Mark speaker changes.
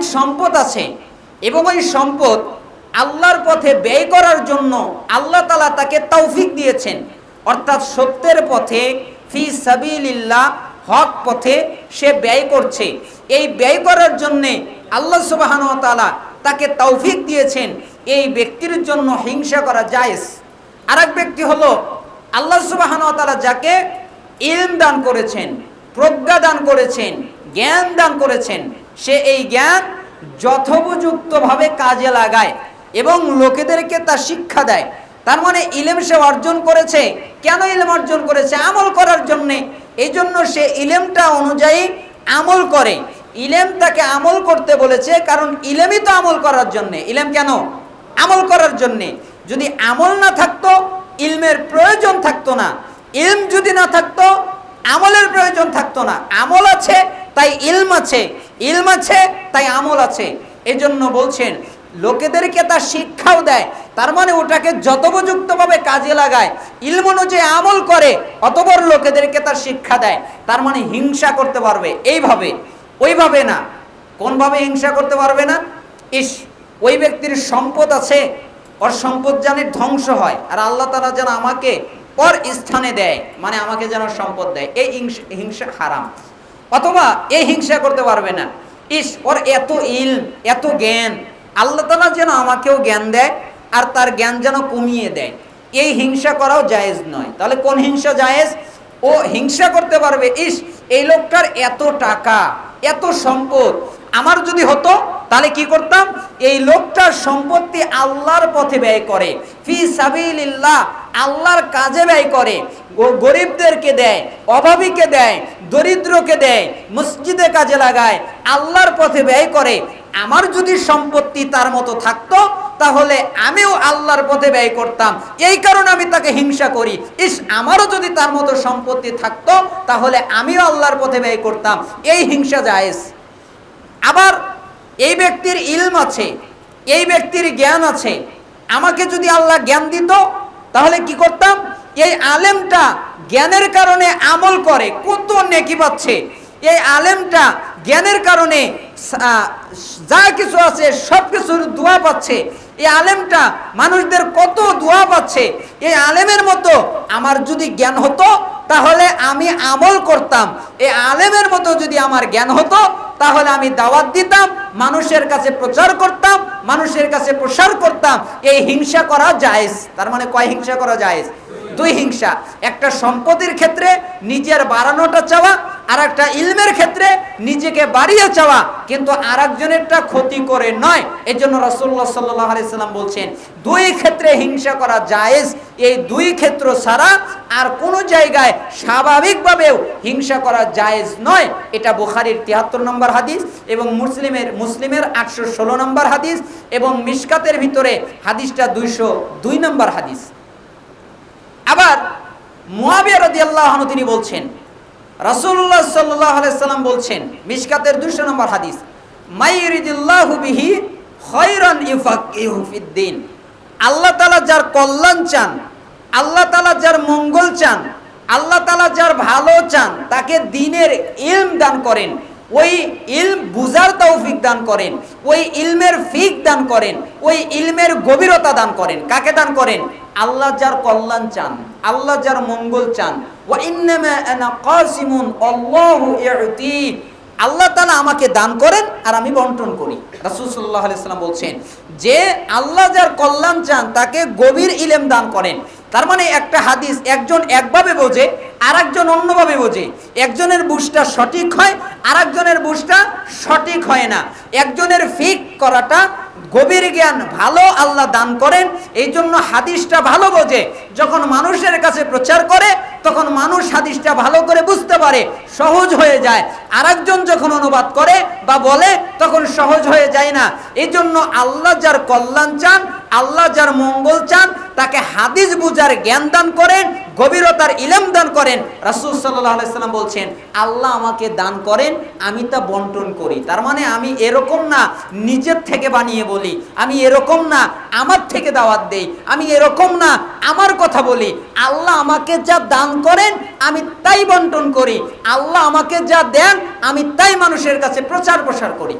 Speaker 1: অনেক সম্পদ আছে এবং ওই সম্পদ আল্লাহর পথে ব্যয় করার জন্য আল্লাহ তালা তাকে তৌফিক দিয়েছেন। অর্থাৎ সত্যের পথে, ফি সাবিলিল্লাহ, হক পথে সে ব্যয় করছে। এই ব্যয় করার জন্যে আল্লাহ সুবাহান তালা তাকে তৌফিক দিয়েছেন। এই ব্যক্তির জন্য হিংসা করা জায়েজ। আরেক ব্যক্তি হলো আল্লাহ সুবাহান তালা যাকে ইলম দান করেছেন, প্রজ্ঞা দান করেছেন, জ্ঞান দান করেছেন। সে এই জ্ঞান যথোপযুক্তভাবে কাজে লাগায় এবং লোকেদেরকে তা শিক্ষা দেয়। তার মানে ইলেম সে অর্জন করেছে। কেন ইলেম অর্জন করেছে? আমল করার জন্যে। এই জন্য সে ইলেমটা অনুযায়ী আমল করে। ইলেম তাকে আমল করতে বলেছে কারণ ইলেমই তো আমল করার জন্যে। ইলেম কেন? আমল করার জন্যে। যদি আমল না থাকতো, ইলমের প্রয়োজন থাকতো না। ইলম যদি না থাকতো, আমলের প্রয়োজন থাকতো না। আমল আছে তাই ইলম আছে ইলম আছে, তাই আমল আছে। এজন্য বলছেন, লোকেদেরকে তার শিক্ষাও দেয়, তার মানে ওটাকে যথোপযুক্তভাবে কাজে লাগায়, ইলম অনুযায়ী আমল করে, অতবর লোকেদেরকে তার শিক্ষা দেয়, তার মানে হিংসা করতে পারবে। এইভাবে, ওইভাবে না। কোনভাবে হিংসা করতে পারবে না? ইস, ওই ব্যক্তির সম্পদ আছে, ওর সম্পদ জানে ধ্বংস হয়, আর আল্লাহ তালা যেন আমাকে ওর স্থানে দেয় মানে আমাকে যেন সম্পদ দেয়। এই হিংসা হারাম। অথবা এই হিংসা করতে পারবে না। ইস, ওর এত ইল, এত জ্ঞান। আল্লাহ তালা যেন আমাকেও জ্ঞান দেয় আর তার জ্ঞান যেন কমিয়ে দেয়। এই হিংসা করাও জায়েজ নয়। তাহলে কোন হিংসা জায়েজ? ও হিংসা করতে পারবে, ইস, এই লোকটার এত টাকা, এত সম্পদ। আমার যদি হতো, তাহলে কি করতাম? এই লোকটার সম্পত্তি আল্লাহর পথে ব্যয় করে। ফি সাবিলিল্লাহ আল্লাহর কাজে ব্যয় করে। গরিবদেরকে দেয়, অভাবীকে দেয়, দরিদ্রকে দেয়, মসজিদে কাজে লাগায়, আল্লাহর পথে ব্যয় করে। আমার যদি সম্পত্তি তার মতো থাকতো, তাহলে আমিও আল্লাহর পথে ব্যয় করতাম। এই কারণে আমি তাকে হিংসা করি। ইস, আমারও যদি তার মতো সম্পত্তি থাকতো, তাহলে আমিও আল্লাহর পথে ব্যয় করতাম। এই হিংসা জায়েজ। আবার এই ব্যক্তির ইলম আছে, এই ব্যক্তির জ্ঞান আছে। আমাকে যদি আল্লাহ জ্ঞান দিত তাহলে কি করতাম? এই আলেমটা জ্ঞানের কারণে আমল করে, কত নেকি পাচ্ছে। এই আলেমটা জ্ঞানের কারণে যা কিছু আছে, সব কিছুর দোয়া পাচ্ছে। এই আলেমটা মানুষদের কত দোয়া পাচ্ছে। এই আলেমের মতো আমার যদি জ্ঞান হতো তাহলে আমি আমল করতাম। এ আলেমের মতো যদি আমার জ্ঞান হতো, তাহলে আমি দাওয়াত দিতাম, মানুষের কাছে প্রচার করতাম, মানুষের কাছে প্রসার করতাম। এই হিংসা করা জায়েজ। তার মানে কয় হিংসা করা জায়েজ? দুই হিংসা। একটা সম্পত্তির ক্ষেত্রে নিজের বাড়ানোটা চাওয়া আর একটা ইলমের ক্ষেত্রে নিজেকে বাড়িয়ে চাওয়া। কিন্তু আর একজনেরটা ক্ষতি করে নয়। এই জন্য রসুল্লাহ সাল্লাহ আলাইসাল্লাম বলছেন, দুই ক্ষেত্রে হিংসা করা জায়েজ। এই দুই ক্ষেত্র ছাড়া আর কোনো জায়গায় স্বাভাবিকভাবেও হিংসা করা জায়েজ নয়। এটা বুখারির তিয়াত্তর নম্বর হাদিস এবং মুসলিমের মুসলিমের আটশো ষোলো নম্বর হাদিস এবং মিশকাতের ভিতরে হাদিসটা দুইশো দুই নম্বর হাদিস। আবার মুয়াবিয়া রাদিয়াল্লাহু তিনি বলছেন, রাসূলুল্লাহ সাল্লাল্লাহু আলাইহি সাল্লাম বলছেন, মিশকাতের 200 নম্বর হাদিস মাইরিদিল্লাহু বিহি খায়রান ইউফাক্কিহু ফিদ্দিন আল্লাহ তাআলা যার কল্যাণ চান, আল্লাহ তাআলা যার মঙ্গল চান, আল্লাহ তাআলা যার ভালো চান, তাকে দিনের ইলম দান করেন, ওই ইলম বুজার তৌফিক দান করেন, ওই ইলমের ফিক দান করেন, ওই ইলমের গভীরতা দান করেন। কাকে দান করেন? আল্লাহ যার কল্যাণ চান, আল্লাহ যার মঙ্গল চান। আল্লাহু তাআলা আমাকে দান করেন আর আমি বন্টন করি। রাসূল সাল্লাল্লাহু আলাইহি বলছেন, যে আল্লাহ যার কল্যাণ চান, তাকে গভীর ইলেম দান করেন। তার মানে একটা হাদিস, একজন একভাবে বোঝে আর একজন অন্যভাবে বোঝে। একজনের বুঝটা সঠিক হয় আর একজনের বুঝটা সঠিক হয় না। একজনের ফিক করাটা গভীর জ্ঞান ভালো আল্লাহ দান করেন এই জন্য হাদিসটা ভালো বোঝে। যখন মানুষের কাছে প্রচার করে, তখন মানুষ হাদিসটা ভালো করে বুঝতে পারে, সহজ হয়ে যায়। আরেকজন যখন অনুবাদ করে বা বলে, তখন সহজ হয়ে যায় না। এই জন্য আল্লাহ যার কল্যাণ চান আল্লাহ যার মঙ্গল চান, তাকে হাদিস বুঝার জ্ঞান দান করেন, গভীরতার ইলম দান করেন। রাসূল সাল্লাম বলছেন, আল্লাহ আমাকে দান করেন, আমি তা বন্টন করি। তার মানে আমি এরকম না নিজের থেকে বানিয়ে বলি, আমি এরকম না আমার থেকে দাওয়াত দেই, আমি এরকম না আমার কথা বলি। আল্লাহ আমাকে যা দান করেন, আমি তাই বন্টন করি। আল্লাহ আমাকে যা দেন, আমি তাই মানুষের কাছে প্রচার প্রসার করি।